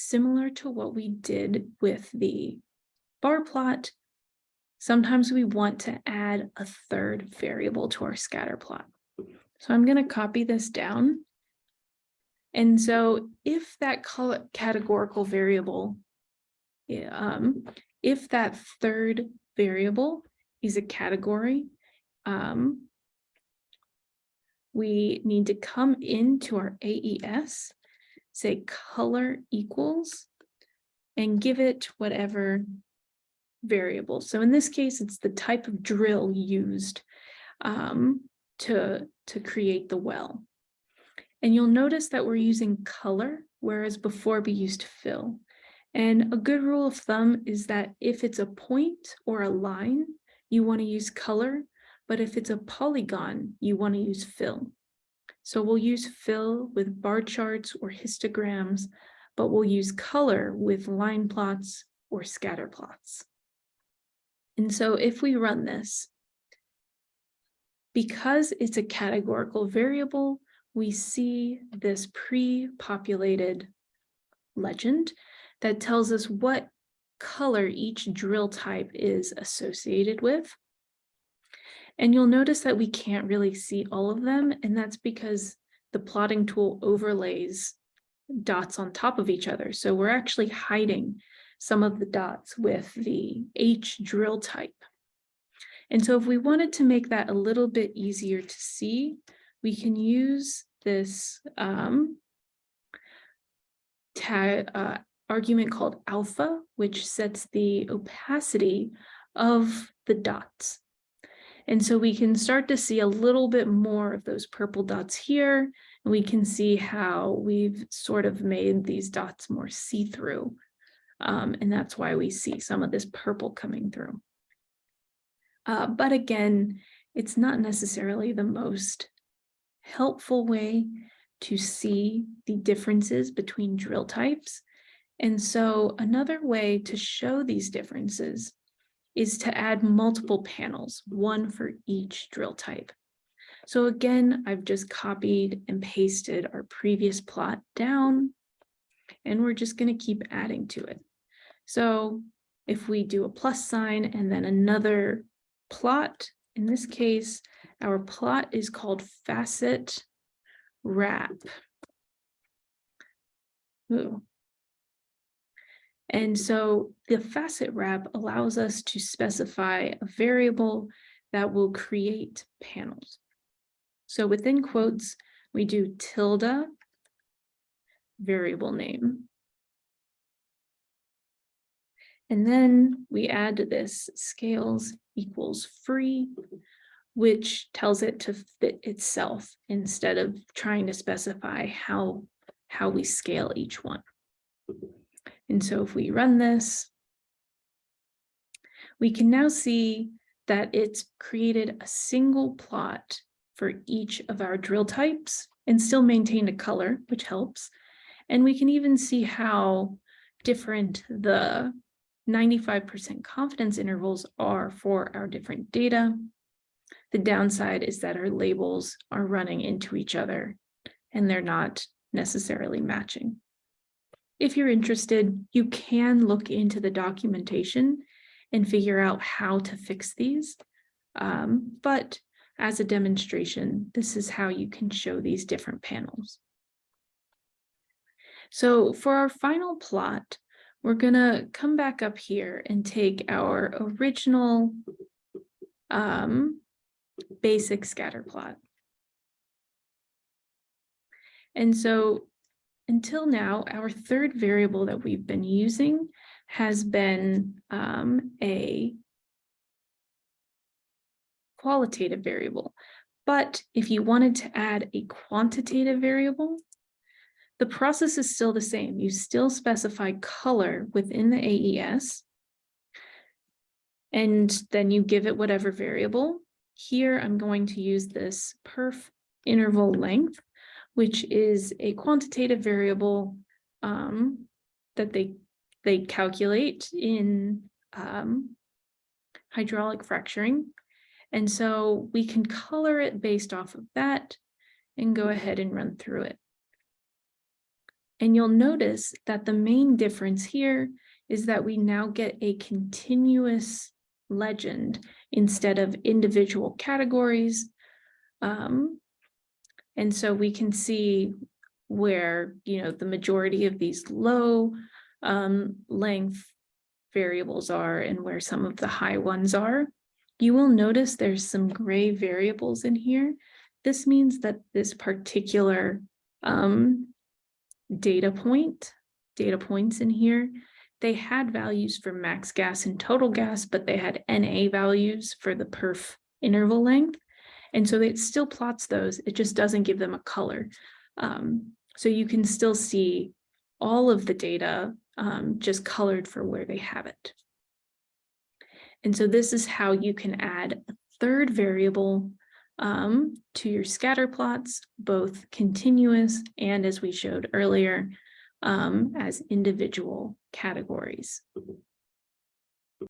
similar to what we did with the bar plot, sometimes we want to add a third variable to our scatter plot. So I'm going to copy this down. And so if that categorical variable, um, if that third variable is a category, um, we need to come into our AES, say color equals, and give it whatever variable. So in this case, it's the type of drill used um, to, to create the well. And you'll notice that we're using color, whereas before we used fill. And a good rule of thumb is that if it's a point or a line, you want to use color, but if it's a polygon, you want to use fill. So we'll use fill with bar charts or histograms, but we'll use color with line plots or scatter plots. And so if we run this, because it's a categorical variable, we see this pre-populated legend that tells us what color each drill type is associated with. And you'll notice that we can't really see all of them, and that's because the plotting tool overlays dots on top of each other. So we're actually hiding some of the dots with the H drill type. And so if we wanted to make that a little bit easier to see, we can use this um, tag, uh, argument called alpha, which sets the opacity of the dots. And so we can start to see a little bit more of those purple dots here. And we can see how we've sort of made these dots more see-through. Um, and that's why we see some of this purple coming through. Uh, but again, it's not necessarily the most helpful way to see the differences between drill types. And so another way to show these differences is to add multiple panels, one for each drill type. So again, I've just copied and pasted our previous plot down, and we're just going to keep adding to it. So if we do a plus sign and then another plot. In this case, our plot is called facet wrap. Ooh. And so the facet wrap allows us to specify a variable that will create panels. So within quotes, we do tilde variable name. And then we add to this scales equals free, which tells it to fit itself instead of trying to specify how, how we scale each one. And so if we run this, we can now see that it's created a single plot for each of our drill types and still maintained a color, which helps. And we can even see how different the 95% confidence intervals are for our different data. The downside is that our labels are running into each other and they're not necessarily matching. If you're interested, you can look into the documentation and figure out how to fix these. Um, but as a demonstration, this is how you can show these different panels. So for our final plot, we're gonna come back up here and take our original um, basic scatter plot. And so until now, our third variable that we've been using has been um, a qualitative variable. But if you wanted to add a quantitative variable, the process is still the same. You still specify color within the AES, and then you give it whatever variable. Here, I'm going to use this perf interval length, which is a quantitative variable um, that they, they calculate in um, hydraulic fracturing. And so we can color it based off of that and go ahead and run through it. And you'll notice that the main difference here is that we now get a continuous legend instead of individual categories. Um, and so we can see where, you know, the majority of these low um, length variables are and where some of the high ones are. You will notice there's some gray variables in here. This means that this particular um, data point, data points in here, they had values for max gas and total gas, but they had NA values for the perf interval length. And so it still plots those, it just doesn't give them a color. Um, so you can still see all of the data um, just colored for where they have it. And so this is how you can add a third variable um, to your scatter plots, both continuous and as we showed earlier, um, as individual categories.